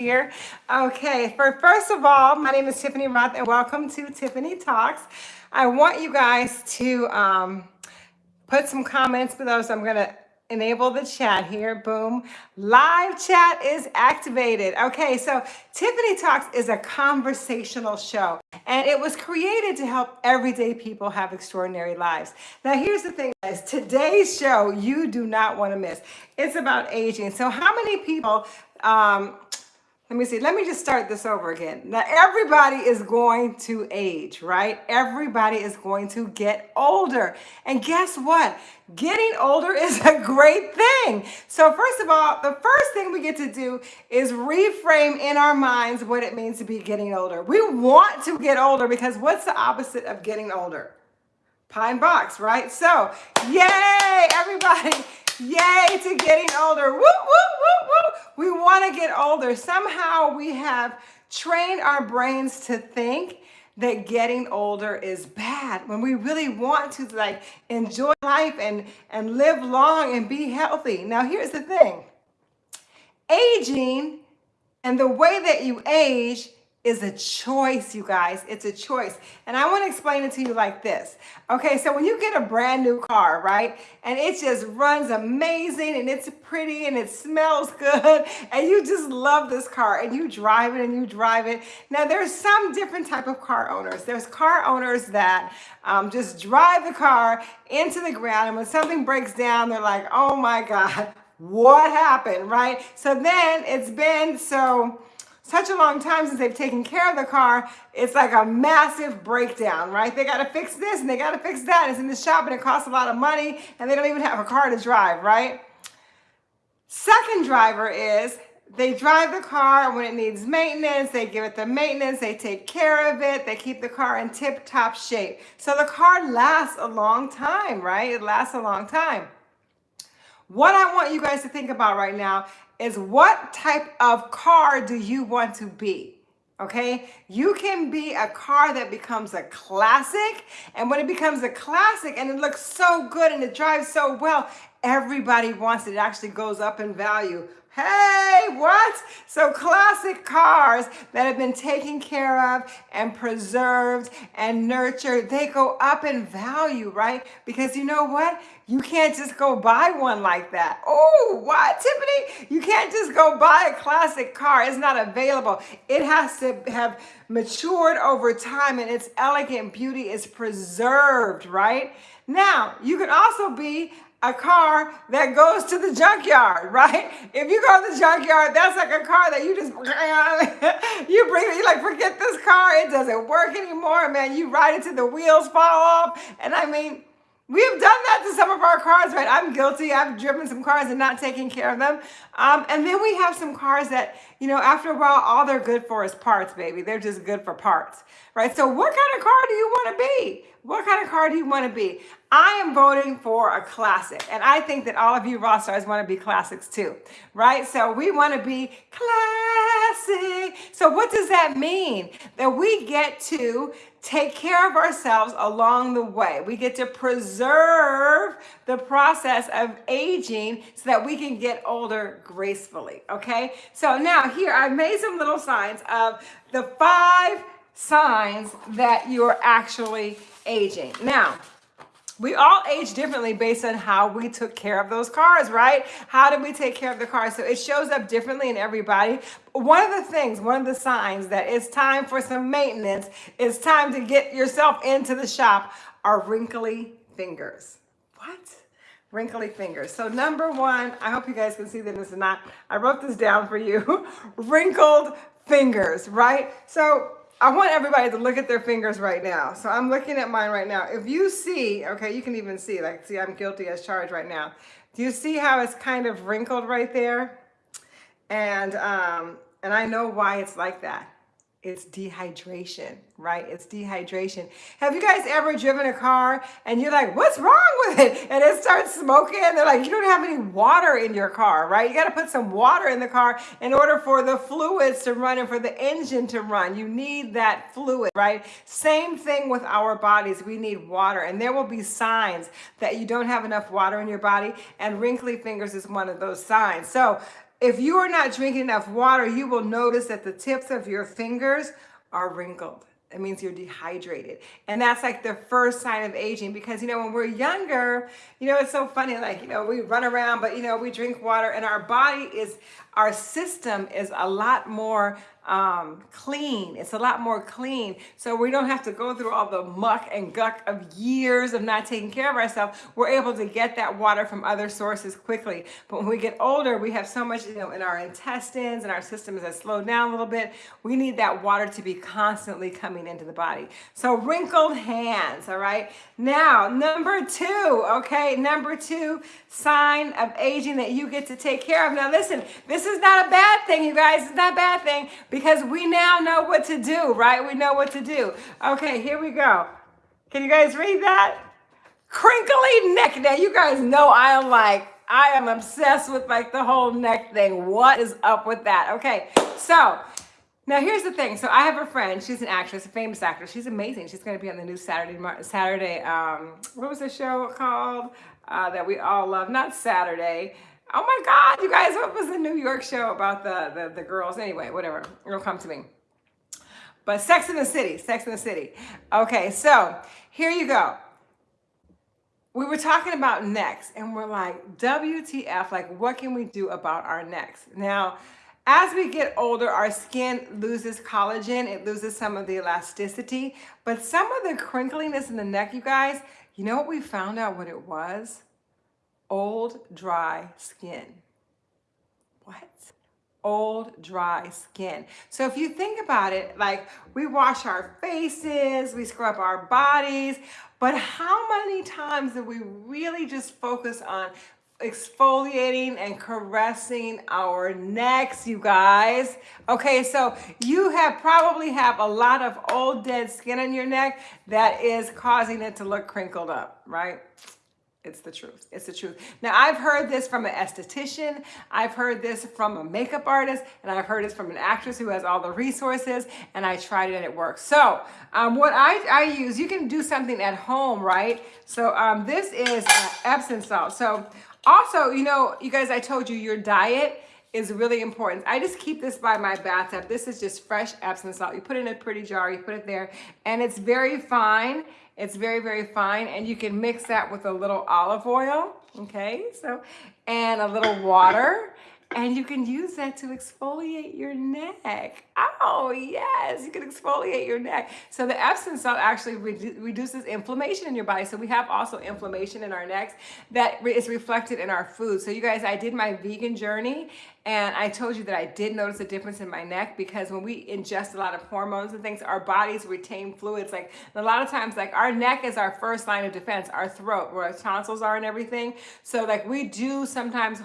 here. Okay, for first of all, my name is Tiffany Rothe and welcome to Tiffany Talks. I want you guys to um, put some comments below, so I'm gonna enable the chat here. Boom. Live chat is activated. Okay, so Tiffany Talks is a conversational show and it was created to help everyday people have extraordinary lives. Now, here's the thing, guys. Today's show, you do not want to miss. It's about aging. So how many people um, let me see. Let me just start this over again. Now, everybody is going to age, right? Everybody is going to get older. And guess what? Getting older is a great thing. So first of all, the first thing we get to do is reframe in our minds what it means to be getting older. We want to get older because what's the opposite of getting older? Pine box, right? So, yay, everybody. Yay to getting older. Woo, woo, woo, woo. We want to get older. Somehow we have trained our brains to think that getting older is bad when we really want to like enjoy life and, and live long and be healthy. Now, here's the thing. Aging and the way that you age is a choice, you guys. It's a choice. And I want to explain it to you like this. Okay, so when you get a brand new car, right, and it just runs amazing and it's pretty and it smells good and you just love this car and you drive it and you drive it. Now, there's some different type of car owners. There's car owners that um, just drive the car into the ground and when something breaks down, they're like, oh my God, what happened, right? So then it's been so such a long time since they've taken care of the car, it's like a massive breakdown, right? They got to fix this and they got to fix that. It's in the shop and it costs a lot of money and they don't even have a car to drive, right? Second driver is they drive the car when it needs maintenance, they give it the maintenance, they take care of it, they keep the car in tip-top shape. So the car lasts a long time, right? It lasts a long time. What I want you guys to think about right now is what type of car do you want to be? Okay, you can be a car that becomes a classic, and when it becomes a classic and it looks so good and it drives so well, everybody wants it. It actually goes up in value. Hey, what? So classic cars that have been taken care of and preserved and nurtured, they go up in value, right? Because you know what? You can't just go buy one like that. Oh, what, Tiffany? You can't just go buy a classic car. It's not available. It has to have matured over time and its elegant beauty is preserved, right? Now, you can also be a car that goes to the junkyard, right? If you go to the junkyard, that's like a car that you just, you bring it, you like, forget this car, it doesn't work anymore, man. You ride it till the wheels fall off. And I mean, We've done that to some of our cars, right? I'm guilty. I've driven some cars and not taken care of them. Um, and then we have some cars that, you know, after a while, all they're good for is parts, baby. They're just good for parts, right? So what kind of car do you want to be? What kind of car do you want to be? I am voting for a classic. And I think that all of you raw stars want to be classics too, right? So we want to be classic. So what does that mean? That we get to take care of ourselves along the way. We get to preserve the process of aging so that we can get older gracefully, okay? So now here, I've made some little signs of the five signs that you're actually aging. Now, we all age differently based on how we took care of those cars, right? How did we take care of the cars? So it shows up differently in everybody. One of the things, one of the signs that it's time for some maintenance, it's time to get yourself into the shop are wrinkly fingers. What? Wrinkly fingers. So number one, I hope you guys can see that this is not, I wrote this down for you, wrinkled fingers, right? So I want everybody to look at their fingers right now. So I'm looking at mine right now. If you see, okay, you can even see, like, see, I'm guilty as charged right now. Do you see how it's kind of wrinkled right there? And, um, and I know why it's like that it's dehydration, right? It's dehydration. Have you guys ever driven a car and you're like, what's wrong with it? And it starts smoking. And They're like, you don't have any water in your car, right? You got to put some water in the car in order for the fluids to run and for the engine to run. You need that fluid, right? Same thing with our bodies. We need water and there will be signs that you don't have enough water in your body and wrinkly fingers is one of those signs. So if you are not drinking enough water, you will notice that the tips of your fingers are wrinkled. It means you're dehydrated. And that's like the first sign of aging because, you know, when we're younger, you know, it's so funny. Like, you know, we run around, but, you know, we drink water and our body is, our system is a lot more um, clean. It's a lot more clean. So we don't have to go through all the muck and guck of years of not taking care of ourselves. We're able to get that water from other sources quickly. But when we get older, we have so much, you know, in our intestines and our systems that slow down a little bit. We need that water to be constantly coming into the body. So wrinkled hands, all right? Now, number two, okay? Number two sign of aging that you get to take care of. Now listen, this is not a bad thing, you guys. It's not a bad thing because we now know what to do, right? We know what to do. Okay, here we go. Can you guys read that? Crinkly neck. Now, you guys know I am like, I am obsessed with like the whole neck thing. What is up with that? Okay, so now here's the thing. So I have a friend. She's an actress, a famous actress. She's amazing. She's going to be on the new Saturday, Saturday. Um, what was the show called uh, that we all love? Not Saturday. Oh my God, you guys, what was the New York show about the, the, the girls? Anyway, whatever, it'll come to me. But Sex in the City, Sex in the City. Okay, so here you go. We were talking about necks and we're like, WTF, like what can we do about our necks? Now, as we get older, our skin loses collagen, it loses some of the elasticity, but some of the crinkliness in the neck, you guys, you know what we found out what it was? Old dry skin. What? Old dry skin. So if you think about it, like we wash our faces, we scrub our bodies, but how many times do we really just focus on exfoliating and caressing our necks, you guys. Okay, so you have probably have a lot of old dead skin on your neck that is causing it to look crinkled up, right? It's the truth. It's the truth. Now, I've heard this from an esthetician. I've heard this from a makeup artist, and I've heard this from an actress who has all the resources, and I tried it and it works. So um, what I, I use, you can do something at home, right? So um, this is uh, Epsom salt. So also, you know, you guys, I told you your diet is really important. I just keep this by my bathtub. This is just fresh Epsom salt. You put it in a pretty jar, you put it there, and it's very fine. It's very, very fine. And you can mix that with a little olive oil, okay? So, and a little water. And you can use that to exfoliate your neck. Oh, yes, you can exfoliate your neck. So the Epsom salt actually redu reduces inflammation in your body. So we have also inflammation in our necks that is reflected in our food. So you guys, I did my vegan journey and I told you that I did notice a difference in my neck because when we ingest a lot of hormones and things, our bodies retain fluids. Like a lot of times, like our neck is our first line of defense, our throat, where our tonsils are and everything. So like we do sometimes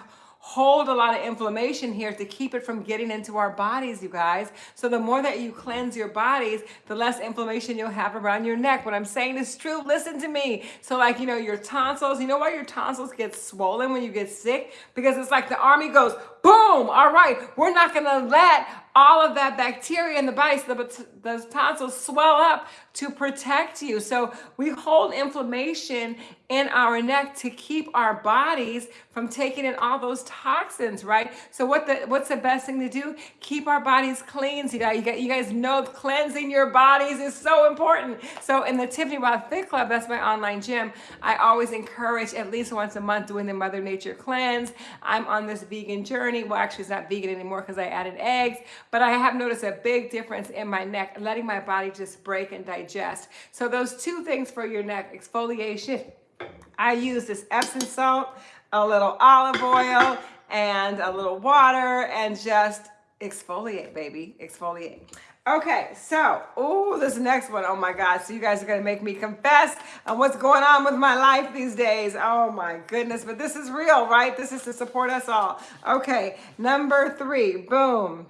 hold a lot of inflammation here to keep it from getting into our bodies, you guys. So the more that you cleanse your bodies, the less inflammation you'll have around your neck. What I'm saying is true. Listen to me. So like, you know, your tonsils, you know why your tonsils get swollen when you get sick? Because it's like the army goes, boom, all right, we're not going to let all of that bacteria in the body, so the, the tonsils swell up to protect you. So we hold inflammation in our neck to keep our bodies from taking in all those toxins, right? So what the what's the best thing to do? Keep our bodies clean. You guys, you guys know cleansing your bodies is so important. So in the Tiffany Rothe Fit Club, that's my online gym, I always encourage at least once a month doing the Mother Nature cleanse. I'm on this vegan journey. Well, actually it's not vegan anymore because I added eggs, but I have noticed a big difference in my neck, letting my body just break and digest. So those two things for your neck, exfoliation. I use this Epsom salt, a little olive oil, and a little water, and just exfoliate, baby, exfoliate. Okay, so, oh, this next one, oh my God. So you guys are gonna make me confess on what's going on with my life these days. Oh my goodness, but this is real, right? This is to support us all. Okay, number three, boom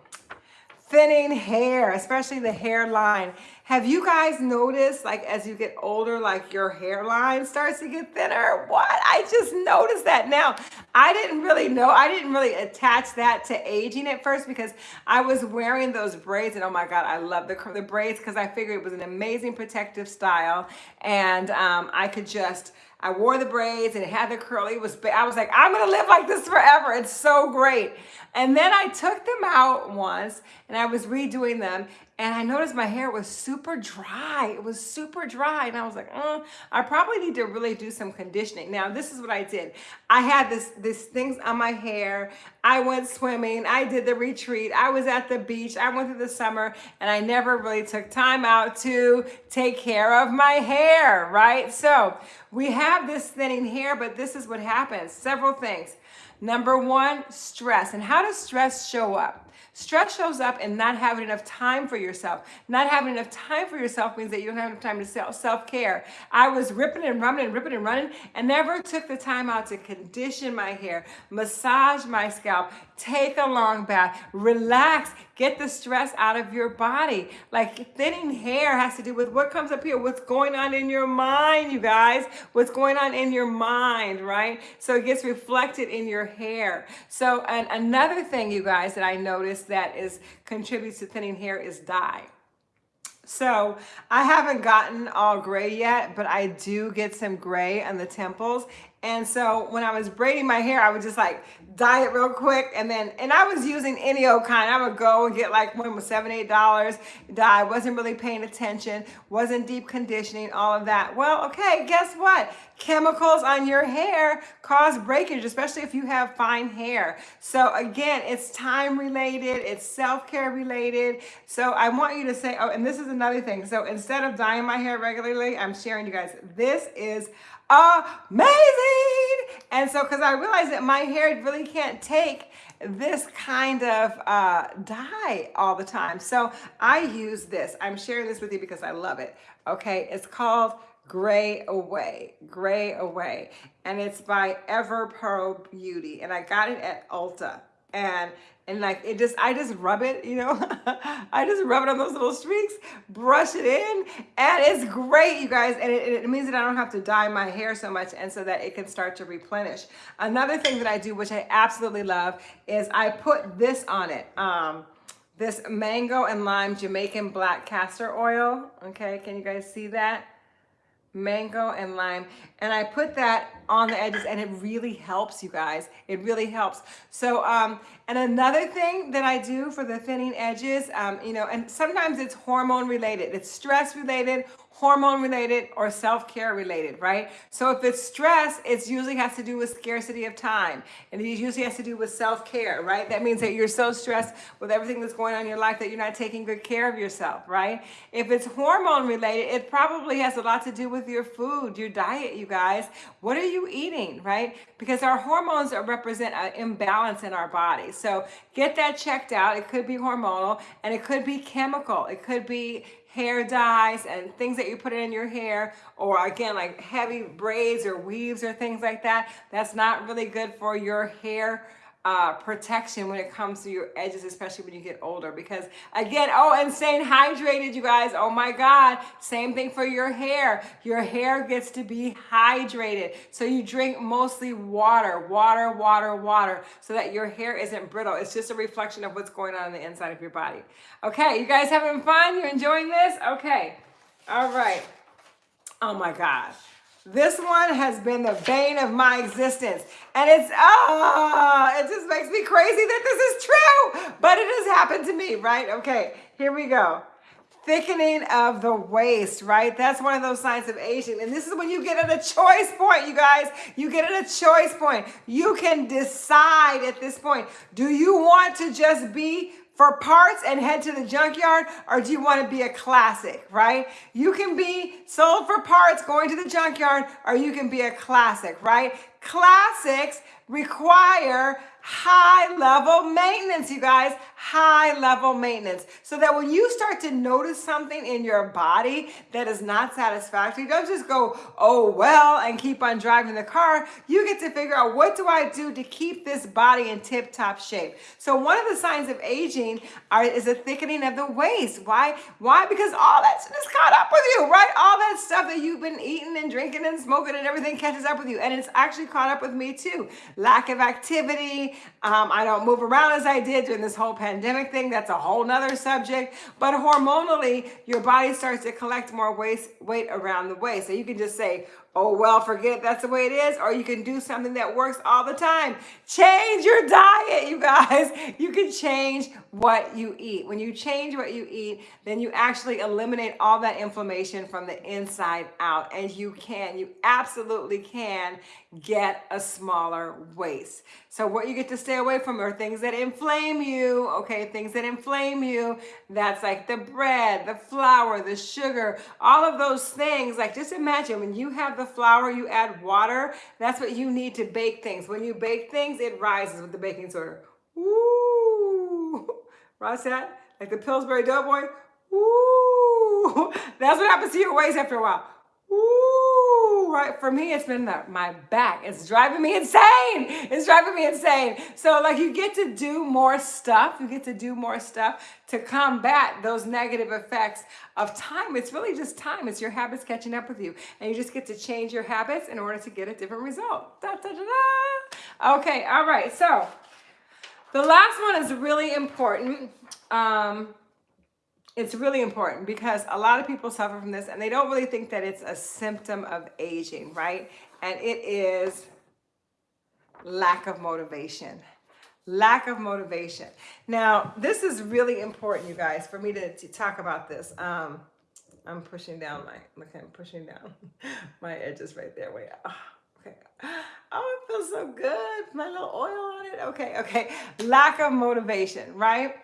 thinning hair, especially the hairline. Have you guys noticed, like, as you get older, like your hairline starts to get thinner? What? I just noticed that now. I didn't really know. I didn't really attach that to aging at first because I was wearing those braids, and oh my God, I love the, the braids because I figured it was an amazing protective style, and um, I could just I wore the braids and it had the curly. It was, I was like, I'm gonna live like this forever. It's so great. And then I took them out once and I was redoing them and I noticed my hair was super dry. It was super dry. And I was like, mm, I probably need to really do some conditioning. Now, this is what I did. I had this, this things on my hair. I went swimming. I did the retreat. I was at the beach. I went through the summer and I never really took time out to take care of my hair, right? So we have this thinning hair, but this is what happens. Several things. Number one, stress. And how does stress show up? Stress shows up in not having enough time for yourself. Not having enough time for yourself means that you don't have enough time to self care. I was ripping and running and ripping and running and never took the time out to condition my hair, massage my scalp, take a long bath, relax, get the stress out of your body. Like thinning hair has to do with what comes up here, what's going on in your mind, you guys, what's going on in your mind, right? So it gets reflected in your hair. So and another thing, you guys, that I noticed that is contributes to thinning hair is dye. So I haven't gotten all gray yet, but I do get some gray on the temples. And so when I was braiding my hair, I would just like dye it real quick. And then, and I was using any old kind. I would go and get like one with seven, eight dollars dye. Wasn't really paying attention. Wasn't deep conditioning, all of that. Well, okay, guess what? Chemicals on your hair cause breakage, especially if you have fine hair. So again, it's time related. It's self-care related. So I want you to say, oh, and this is another thing. So instead of dyeing my hair regularly, I'm sharing you guys, this is amazing. And so, because I realized that my hair really can't take this kind of uh, dye all the time. So I use this. I'm sharing this with you because I love it. Okay, it's called Gray Away, Gray Away. And it's by Everpro Beauty. And I got it at Ulta. And and like it just I just rub it you know? I just rub it on those little streaks brush it in and it's great you guys and it, it, means that I don't have to dye my hair so much and so that it can start to replenish. Another thing that I do which I absolutely love is I put this on it um, this mango and lime Jamaican black castor oil okay? Can you guys see that? Mango and lime and I put that on the edges and it really helps you guys it really helps so um and another thing that I do for the thinning edges um you know and sometimes it's hormone related it's stress related hormone related or self-care related, right? So if it's stress, it usually has to do with scarcity of time. And it usually has to do with self-care, right? That means that you're so stressed with everything that's going on in your life that you're not taking good care of yourself, right? If it's hormone related, it probably has a lot to do with your food, your diet, you guys. What are you eating, right? Because our hormones represent an imbalance in our body. So get that checked out. It could be hormonal and it could be chemical. It could be hair dyes and things that you put in your hair or again like heavy braids or weaves or things like that that's not really good for your hair uh, protection when it comes to your edges, especially when you get older. Because again, oh, and staying hydrated, you guys. Oh my God. Same thing for your hair. Your hair gets to be hydrated. So you drink mostly water, water, water, water, so that your hair isn't brittle. It's just a reflection of what's going on in the inside of your body. Okay, you guys having fun? You're enjoying this? Okay. All right. Oh my gosh. This one has been the bane of my existence. And it's, ah, oh, it just makes me crazy that this is true. But it has happened to me, right? Okay, here we go. Thickening of the waist, right? That's one of those signs of aging. And this is when you get at a choice point, you guys. You get at a choice point. You can decide at this point, do you want to just be for parts and head to the junkyard or do you want to be a classic, right? You can be sold for parts going to the junkyard or you can be a classic, right? Classics require high level maintenance, you guys, high level maintenance. So that when you start to notice something in your body that is not satisfactory, don't just go, oh, well, and keep on driving the car. You get to figure out what do I do to keep this body in tip top shape. So one of the signs of aging are, is a thickening of the waist. Why? Why? Because all that's just caught up with you, right? All that stuff that you've been eating and drinking and smoking and everything catches up with you. And it's actually caught up with me too. Lack of activity, um, I don't move around as I did during this whole pandemic thing. That's a whole nother subject. But hormonally, your body starts to collect more waste, weight around the waist. So you can just say, oh, well, forget it. That's the way it is. Or you can do something that works all the time. Change your diet, you guys. You can change what you eat. When you change what you eat, then you actually eliminate all that inflammation from the inside out. And you can, you absolutely can get a smaller waist. So what you get to stay away from are things that inflame you, okay? Things that inflame you. That's like the bread, the flour, the sugar, all of those things. Like just imagine when you have the flour, you add water. That's what you need to bake things. When you bake things, it rises with the baking soda. Woo! Ross that? Like the Pillsbury Doughboy? Woo! That's what happens to your waist after a while. Woo! Right, for me, it's been my back. It's driving me insane. It's driving me insane. So like you get to do more stuff. You get to do more stuff to combat those negative effects of time. It's really just time. It's your habits catching up with you. And you just get to change your habits in order to get a different result. Da, da, da. Okay, all right. So the last one is really important. Um, it's really important because a lot of people suffer from this and they don't really think that it's a symptom of aging, right? And it is lack of motivation. Lack of motivation. Now, this is really important, you guys, for me to, to talk about this. Um, I'm pushing down my, look, I'm pushing down my edges right there. Wait, oh, okay. Oh, it feels so good. My little oil on it. Okay, okay. Lack of motivation, right?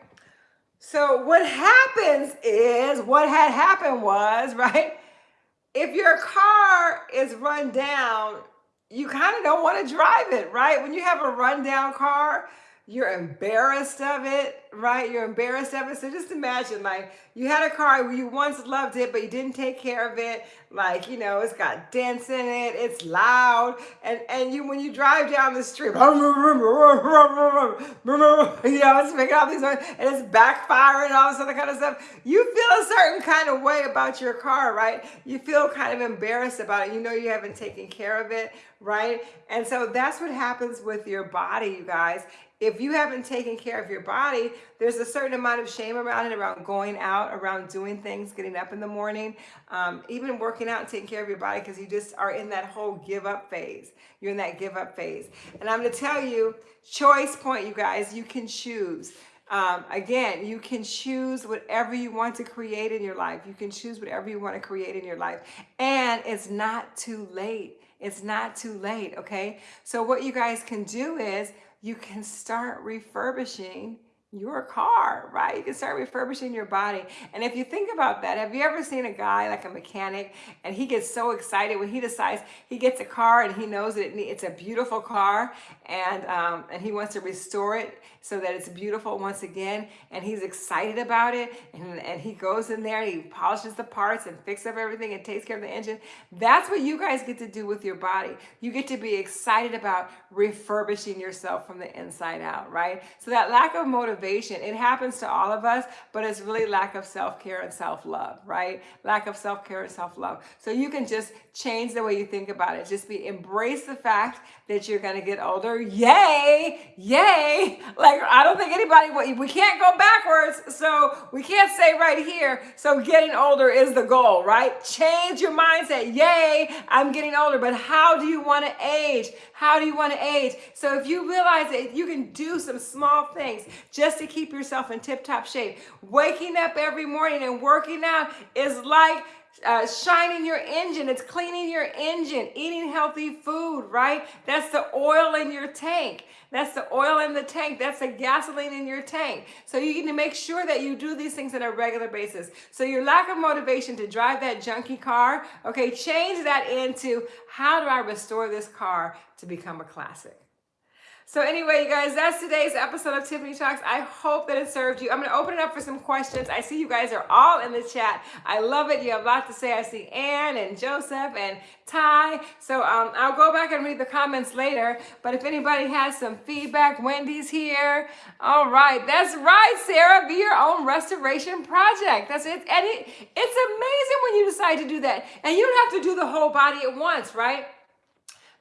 So what happens is, what had happened was, right? If your car is run down, you kind of don't want to drive it, right? When you have a rundown car, you're embarrassed of it, right? You're embarrassed of it. So just imagine like you had a car where you once loved it, but you didn't take care of it. Like, you know, it's got dents in it, it's loud. And, and you, when you drive down the street, you know, it's making all these noise and it's backfiring and all this other kind of stuff. You feel a certain kind of way about your car, right? You feel kind of embarrassed about it. You know, you haven't taken care of it, right? And so that's what happens with your body, you guys if you haven't taken care of your body, there's a certain amount of shame around it, around going out, around doing things, getting up in the morning, um, even working out and taking care of your body because you just are in that whole give up phase. You're in that give up phase. And I'm going to tell you, choice point, you guys, you can choose. Um, again, you can choose whatever you want to create in your life. You can choose whatever you want to create in your life. And it's not too late. It's not too late, okay? So what you guys can do is you can start refurbishing your car, right? You can start refurbishing your body. And if you think about that, have you ever seen a guy like a mechanic and he gets so excited when he decides he gets a car and he knows that it's a beautiful car and, um, and he wants to restore it so that it's beautiful once again and he's excited about it and, and he goes in there and he polishes the parts and fixes up everything and takes care of the engine. That's what you guys get to do with your body. You get to be excited about refurbishing yourself from the inside out, right? So that lack of motivation, it happens to all of us, but it's really lack of self-care and self-love, right? Lack of self-care and self-love. So you can just change the way you think about it. Just be embrace the fact that you're going to get older. Yay! Yay! Like I don't think anybody we can't go backwards. So we can't say right here. So getting older is the goal, right? Change your mindset. Yay! I'm getting older, but how do you want to age? How do you want to age? So if you realize that you can do some small things just to keep yourself in tip-top shape, waking up every morning and working out is like uh, shining your engine. It's cleaning your engine, eating healthy food, right? That's the oil in your tank. That's the oil in the tank. That's the gasoline in your tank. So you need to make sure that you do these things on a regular basis. So your lack of motivation to drive that junky car, okay, change that into how do I restore this car to become a classic? So anyway, you guys, that's today's episode of Tiffany Talks. I hope that it served you. I'm to open it up for some questions. I see you guys are all in the chat. I love it. You have a lot to say. I see Ann and Joseph and Ty. So um, I'll go back and read the comments later. But if anybody has some feedback, Wendy's here. All right, that's right, Sarah. Be your own restoration project. That's it. And it, it's amazing when you decide to do that. And you don't have to do the whole body at once, right?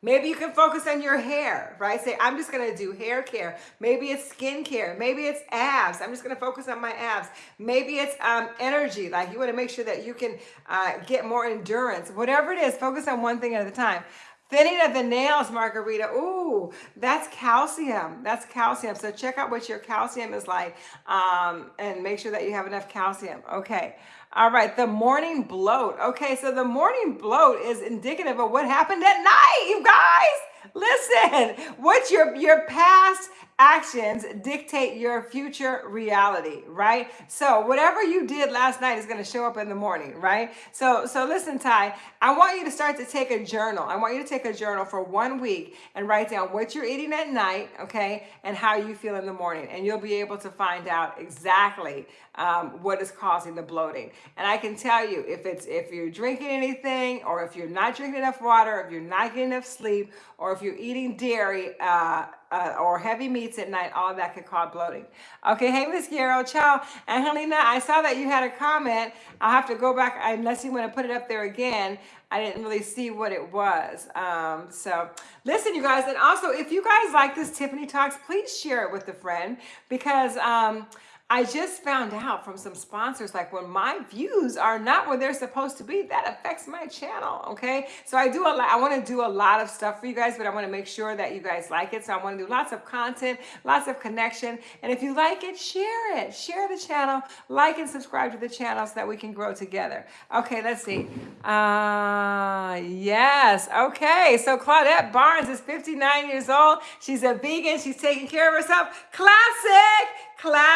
Maybe you can focus on your hair, right? Say, I'm just gonna do hair care. Maybe it's skin care. Maybe it's abs. I'm just gonna focus on my abs. Maybe it's um, energy. Like you wanna make sure that you can uh, get more endurance. Whatever it is, focus on one thing at a time. Thinning of the nails, Margarita. Ooh, that's calcium. That's calcium. So check out what your calcium is like um, and make sure that you have enough calcium. Okay. All right. The morning bloat. Okay. So the morning bloat is indicative of what happened at night, you guys. Listen, what's your, your past actions dictate your future reality, right? So whatever you did last night is going to show up in the morning, right? So so listen, Ty, I want you to start to take a journal. I want you to take a journal for one week and write down what you're eating at night, okay, and how you feel in the morning, and you'll be able to find out exactly um, what is causing the bloating. And I can tell you if it's if you're drinking anything, or if you're not drinking enough water, if you're not getting enough sleep, or if you're eating dairy. Uh, uh, or heavy meats at night, all that could cause bloating. Okay, hey, Miss Guerrero, ciao. And Helena, I saw that you had a comment. I'll have to go back, unless you want to put it up there again. I didn't really see what it was. Um, so listen, you guys, and also if you guys like this Tiffany Talks, please share it with a friend because um, I just found out from some sponsors, like when my views are not where they're supposed to be, that affects my channel, okay? So I do a lot, I wanna do a lot of stuff for you guys, but I wanna make sure that you guys like it. So I wanna do lots of content, lots of connection. And if you like it, share it. Share the channel, like and subscribe to the channel so that we can grow together. Okay, let's see. Uh, yes, okay. So Claudette Barnes is 59 years old. She's a vegan, she's taking care of herself. Classic! Classic,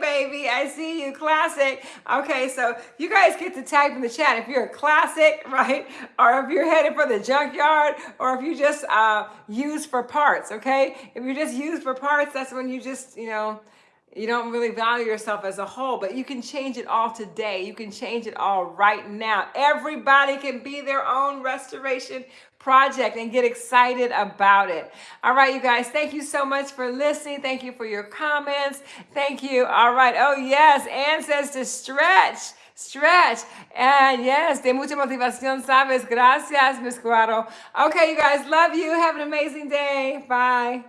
baby. I see you. Classic. Okay, so you guys get to type in the chat if you're a classic, right? Or if you're headed for the junkyard, or if you just uh, use for parts, okay? If you're just use for parts, that's when you just, you know, you don't really value yourself as a whole, but you can change it all today. You can change it all right now. Everybody can be their own restoration project and get excited about it. All right, you guys, thank you so much for listening. Thank you for your comments. Thank you. All right. Oh, yes. Ann says to stretch. Stretch. And yes, de mucha motivación, sabes. Gracias, Miss Guaro. Okay, you guys, love you. Have an amazing day. Bye.